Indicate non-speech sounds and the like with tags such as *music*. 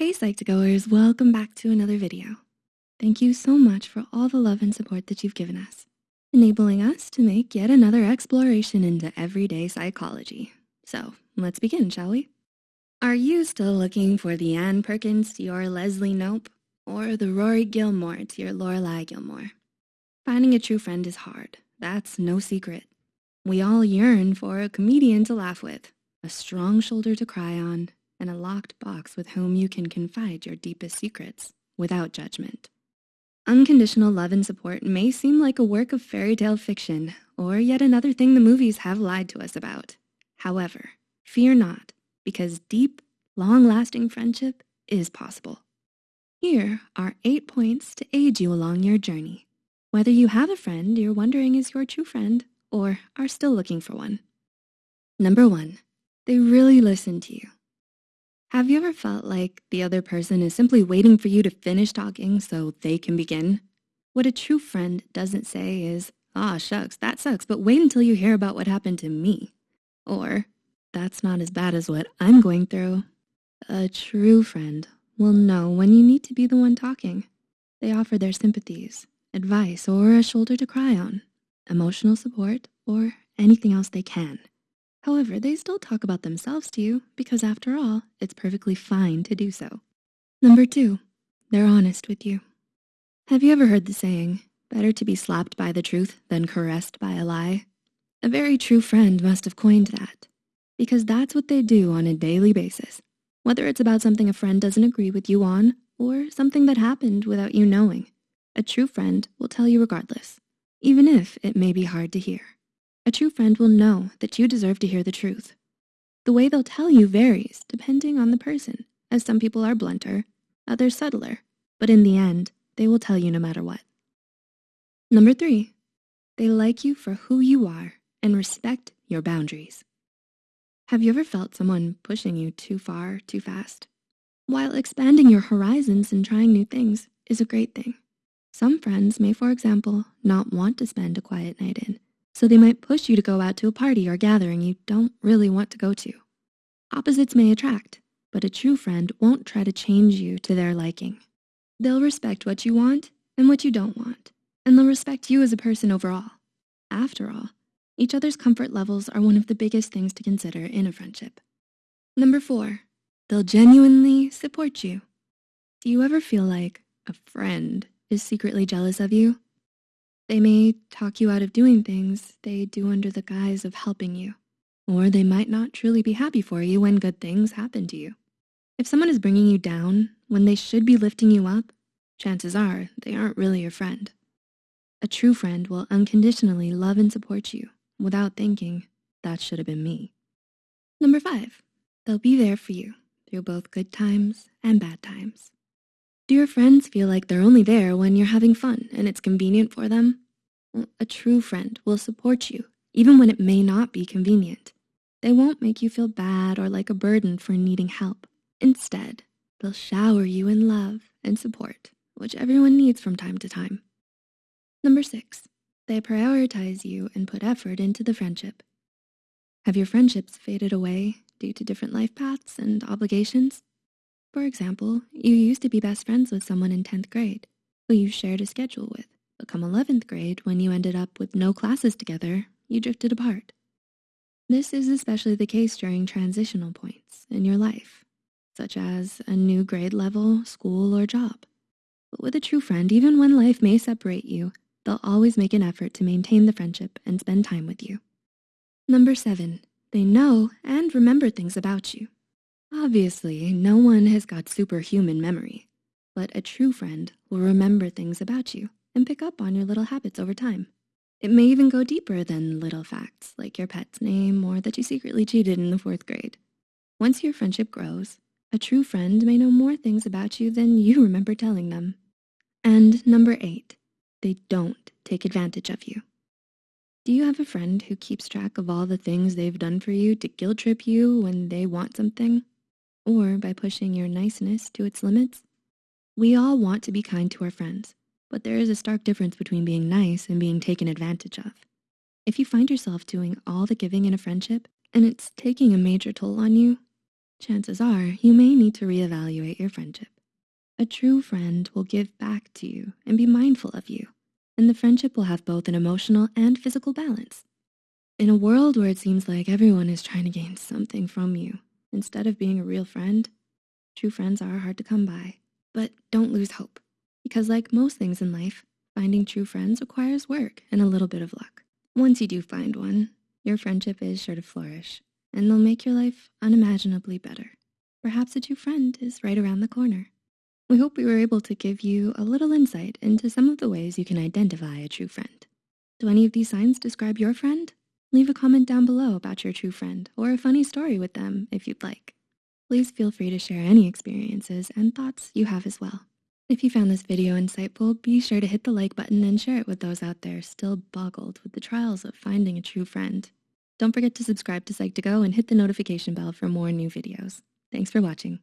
Hey Psych2Goers, welcome back to another video. Thank you so much for all the love and support that you've given us, enabling us to make yet another exploration into everyday psychology. So let's begin, shall we? Are you still looking for the Ann Perkins to your Leslie Knope or the Rory Gilmore to your Lorelai Gilmore? Finding a true friend is hard, that's no secret. We all yearn for a comedian to laugh with, a strong shoulder to cry on, and a locked box with whom you can confide your deepest secrets without judgment. Unconditional love and support may seem like a work of fairy tale fiction or yet another thing the movies have lied to us about. However, fear not, because deep, long-lasting friendship is possible. Here are eight points to aid you along your journey. Whether you have a friend you're wondering is your true friend or are still looking for one. Number one, they really listen to you. Have you ever felt like the other person is simply waiting for you to finish talking so they can begin? What a true friend doesn't say is, ah, shucks, that sucks, but wait until you hear about what happened to me. Or, that's not as bad as what I'm going through. A true friend will know when you need to be the one talking. They offer their sympathies, advice, or a shoulder to cry on, emotional support, or anything else they can. However, they still talk about themselves to you because after all, it's perfectly fine to do so. Number two, they're honest with you. Have you ever heard the saying, better to be slapped by the truth than caressed by a lie? A very true friend must have coined that because that's what they do on a daily basis, whether it's about something a friend doesn't agree with you on or something that happened without you knowing. A true friend will tell you regardless, even if it may be hard to hear. A true friend will know that you deserve to hear the truth. The way they'll tell you varies depending on the person, as some people are blunter, others subtler, but in the end, they will tell you no matter what. Number three, they like you for who you are and respect your boundaries. Have you ever felt someone pushing you too far, too fast? While expanding your horizons and trying new things is a great thing. Some friends may, for example, not want to spend a quiet night in so they might push you to go out to a party or gathering you don't really want to go to. Opposites may attract, but a true friend won't try to change you to their liking. They'll respect what you want and what you don't want, and they'll respect you as a person overall. After all, each other's comfort levels are one of the biggest things to consider in a friendship. Number four, they'll genuinely support you. Do you ever feel like a friend is secretly jealous of you? They may talk you out of doing things they do under the guise of helping you, or they might not truly be happy for you when good things happen to you. If someone is bringing you down when they should be lifting you up, chances are they aren't really your friend. A true friend will unconditionally love and support you without thinking, that should have been me. Number five, they'll be there for you through both good times and bad times. Do your friends feel like they're only there when you're having fun and it's convenient for them? A true friend will support you even when it may not be convenient. They won't make you feel bad or like a burden for needing help. Instead, they'll shower you in love and support, which everyone needs from time to time. Number six, they prioritize you and put effort into the friendship. Have your friendships faded away due to different life paths and obligations? For example, you used to be best friends with someone in 10th grade who you shared a schedule with, but come 11th grade when you ended up with no classes together, you drifted apart. This is especially the case during transitional points in your life, such as a new grade level, school, or job. But with a true friend, even when life may separate you, they'll always make an effort to maintain the friendship and spend time with you. Number seven, they know and remember things about you. Obviously, no one has got superhuman memory, but a true friend will remember things about you and pick up on your little habits over time. It may even go deeper than little facts like your pet's name or that you secretly cheated in the fourth grade. Once your friendship grows, a true friend may know more things about you than you *laughs* remember telling them. And number eight, they don't take advantage of you. Do you have a friend who keeps track of all the things they've done for you to guilt trip you when they want something? Or by pushing your niceness to its limits. We all want to be kind to our friends, but there is a stark difference between being nice and being taken advantage of. If you find yourself doing all the giving in a friendship and it's taking a major toll on you, chances are you may need to reevaluate your friendship. A true friend will give back to you and be mindful of you, and the friendship will have both an emotional and physical balance. In a world where it seems like everyone is trying to gain something from you, instead of being a real friend, true friends are hard to come by. But don't lose hope, because like most things in life, finding true friends requires work and a little bit of luck. Once you do find one, your friendship is sure to flourish and they'll make your life unimaginably better. Perhaps a true friend is right around the corner. We hope we were able to give you a little insight into some of the ways you can identify a true friend. Do any of these signs describe your friend? Leave a comment down below about your true friend or a funny story with them if you'd like. Please feel free to share any experiences and thoughts you have as well. If you found this video insightful, be sure to hit the like button and share it with those out there still boggled with the trials of finding a true friend. Don't forget to subscribe to Psych2Go and hit the notification bell for more new videos. Thanks for watching.